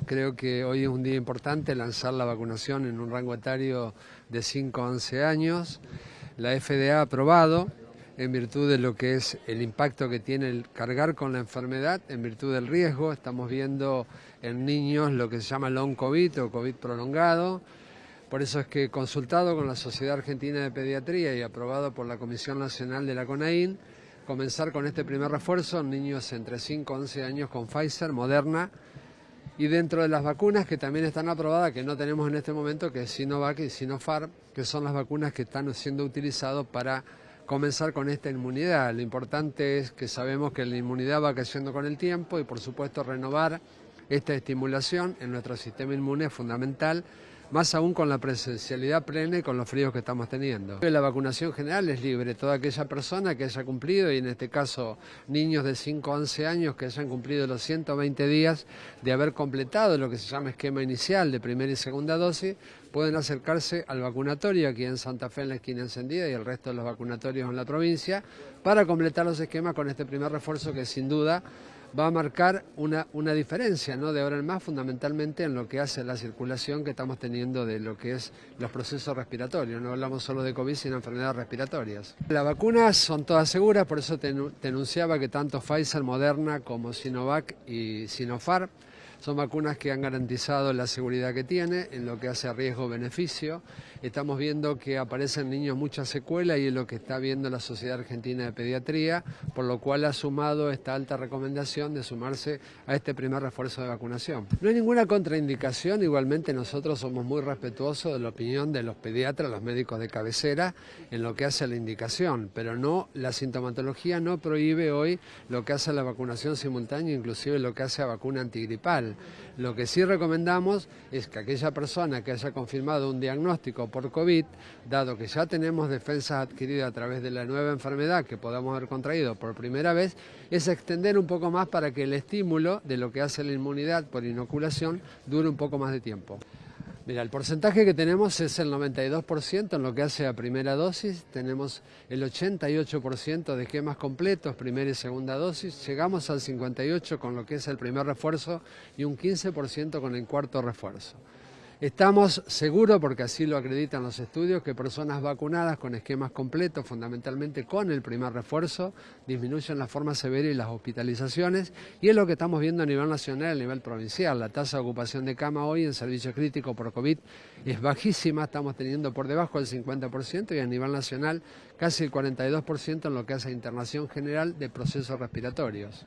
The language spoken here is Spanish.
Creo que hoy es un día importante lanzar la vacunación en un rango etario de 5 a 11 años. La FDA ha aprobado en virtud de lo que es el impacto que tiene el cargar con la enfermedad, en virtud del riesgo. Estamos viendo en niños lo que se llama long COVID o COVID prolongado. Por eso es que consultado con la Sociedad Argentina de Pediatría y aprobado por la Comisión Nacional de la CONAIN, comenzar con este primer refuerzo en niños entre 5 y 11 años con Pfizer, Moderna, y dentro de las vacunas que también están aprobadas, que no tenemos en este momento, que es Sinovac y Sinopharm, que son las vacunas que están siendo utilizadas para comenzar con esta inmunidad. Lo importante es que sabemos que la inmunidad va creciendo con el tiempo y por supuesto renovar esta estimulación en nuestro sistema inmune es fundamental más aún con la presencialidad plena y con los fríos que estamos teniendo. La vacunación general es libre, toda aquella persona que haya cumplido, y en este caso niños de 5 a 11 años que hayan cumplido los 120 días de haber completado lo que se llama esquema inicial de primera y segunda dosis, pueden acercarse al vacunatorio aquí en Santa Fe en la esquina encendida y el resto de los vacunatorios en la provincia para completar los esquemas con este primer refuerzo que sin duda va a marcar una, una diferencia ¿no? de ahora en más fundamentalmente en lo que hace la circulación que estamos teniendo de lo que es los procesos respiratorios. No hablamos solo de COVID, sino enfermedades respiratorias. Las vacunas son todas seguras, por eso te, te anunciaba que tanto Pfizer, Moderna como Sinovac y Sinopharm son vacunas que han garantizado la seguridad que tiene en lo que hace riesgo-beneficio. Estamos viendo que aparecen niños muchas secuelas y es lo que está viendo la Sociedad Argentina de Pediatría, por lo cual ha sumado esta alta recomendación de sumarse a este primer refuerzo de vacunación. No hay ninguna contraindicación, igualmente nosotros somos muy respetuosos de la opinión de los pediatras, los médicos de cabecera, en lo que hace la indicación, pero no, la sintomatología no prohíbe hoy lo que hace la vacunación simultánea, inclusive lo que hace la vacuna antigripal. Lo que sí recomendamos es que aquella persona que haya confirmado un diagnóstico por COVID, dado que ya tenemos defensas adquiridas a través de la nueva enfermedad que podamos haber contraído por primera vez, es extender un poco más para que el estímulo de lo que hace la inmunidad por inoculación dure un poco más de tiempo. Mira, el porcentaje que tenemos es el 92% en lo que hace a primera dosis, tenemos el 88% de esquemas completos, primera y segunda dosis, llegamos al 58% con lo que es el primer refuerzo y un 15% con el cuarto refuerzo. Estamos seguros, porque así lo acreditan los estudios, que personas vacunadas con esquemas completos, fundamentalmente con el primer refuerzo, disminuyen la forma severa y las hospitalizaciones, y es lo que estamos viendo a nivel nacional y a nivel provincial. La tasa de ocupación de cama hoy en servicio crítico por COVID es bajísima, estamos teniendo por debajo del 50% y a nivel nacional casi el 42% en lo que hace a internación general de procesos respiratorios.